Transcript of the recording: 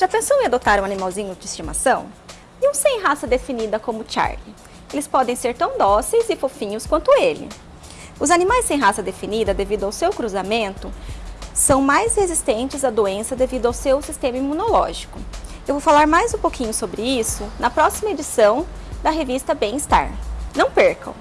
Já pensou em adotar um animalzinho de estimação? E um sem raça definida como Charlie? Eles podem ser tão dóceis e fofinhos quanto ele. Os animais sem raça definida, devido ao seu cruzamento, são mais resistentes à doença devido ao seu sistema imunológico. Eu vou falar mais um pouquinho sobre isso na próxima edição da revista Bem-Estar. Não percam!